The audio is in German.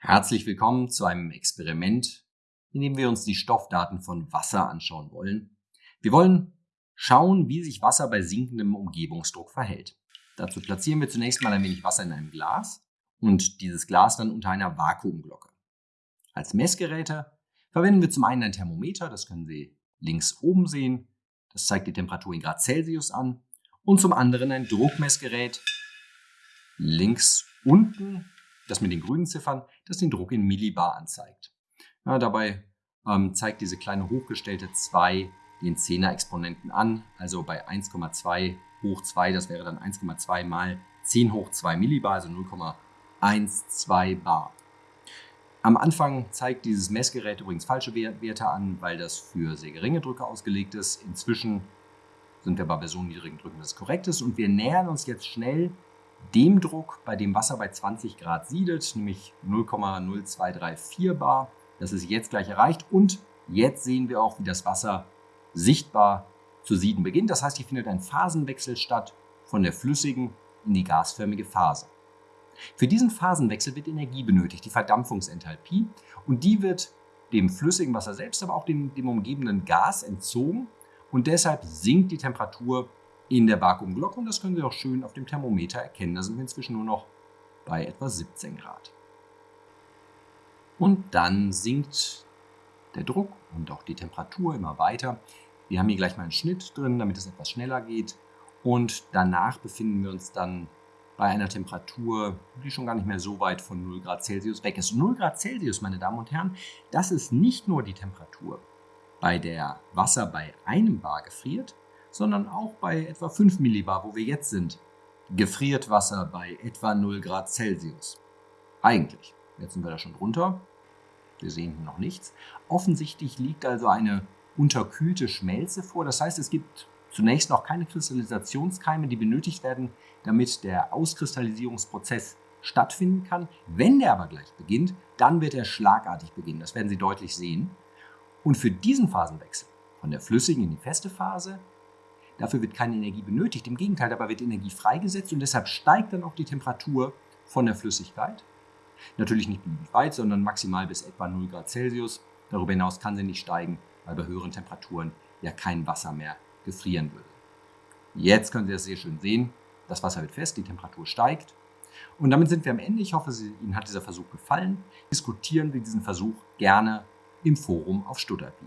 Herzlich willkommen zu einem Experiment, in dem wir uns die Stoffdaten von Wasser anschauen wollen. Wir wollen schauen, wie sich Wasser bei sinkendem Umgebungsdruck verhält. Dazu platzieren wir zunächst mal ein wenig Wasser in einem Glas und dieses Glas dann unter einer Vakuumglocke. Als Messgeräte verwenden wir zum einen ein Thermometer, das können Sie links oben sehen, das zeigt die Temperatur in Grad Celsius an, und zum anderen ein Druckmessgerät links unten das mit den grünen Ziffern, das den Druck in Millibar anzeigt. Ja, dabei ähm, zeigt diese kleine hochgestellte 2 den 10er Exponenten an, also bei 1,2 hoch 2, das wäre dann 1,2 mal 10 hoch 2 Millibar, also 0,12 Bar. Am Anfang zeigt dieses Messgerät übrigens falsche Werte an, weil das für sehr geringe Drücke ausgelegt ist. Inzwischen sind wir bei so niedrigen Drücken, dass es korrekt ist. Und wir nähern uns jetzt schnell dem Druck, bei dem Wasser bei 20 Grad siedet, nämlich 0,0234 bar. Das ist jetzt gleich erreicht und jetzt sehen wir auch, wie das Wasser sichtbar zu sieden beginnt. Das heißt, hier findet ein Phasenwechsel statt von der flüssigen in die gasförmige Phase. Für diesen Phasenwechsel wird Energie benötigt, die Verdampfungsenthalpie, und die wird dem flüssigen Wasser selbst, aber auch dem, dem umgebenden Gas entzogen und deshalb sinkt die Temperatur in der Vakuumglocke und das können Sie auch schön auf dem Thermometer erkennen. Da sind wir inzwischen nur noch bei etwa 17 Grad. Und dann sinkt der Druck und auch die Temperatur immer weiter. Wir haben hier gleich mal einen Schnitt drin, damit es etwas schneller geht. Und danach befinden wir uns dann bei einer Temperatur, die schon gar nicht mehr so weit von 0 Grad Celsius weg ist. 0 Grad Celsius, meine Damen und Herren, das ist nicht nur die Temperatur, bei der Wasser bei einem Bar gefriert, sondern auch bei etwa 5 Millibar, wo wir jetzt sind, gefriert Wasser bei etwa 0 Grad Celsius. Eigentlich. Jetzt sind wir da schon drunter. Wir sehen hier noch nichts. Offensichtlich liegt also eine unterkühlte Schmelze vor. Das heißt, es gibt zunächst noch keine Kristallisationskeime, die benötigt werden, damit der Auskristallisierungsprozess stattfinden kann. Wenn der aber gleich beginnt, dann wird er schlagartig beginnen. Das werden Sie deutlich sehen. Und für diesen Phasenwechsel von der flüssigen in die feste Phase Dafür wird keine Energie benötigt. Im Gegenteil, dabei wird Energie freigesetzt und deshalb steigt dann auch die Temperatur von der Flüssigkeit. Natürlich nicht beliebig weit, sondern maximal bis etwa 0 Grad Celsius. Darüber hinaus kann sie nicht steigen, weil bei höheren Temperaturen ja kein Wasser mehr gefrieren würde. Jetzt können Sie das sehr schön sehen. Das Wasser wird fest, die Temperatur steigt. Und damit sind wir am Ende. Ich hoffe, Ihnen hat dieser Versuch gefallen. Diskutieren wir diesen Versuch gerne im Forum auf Stutterby.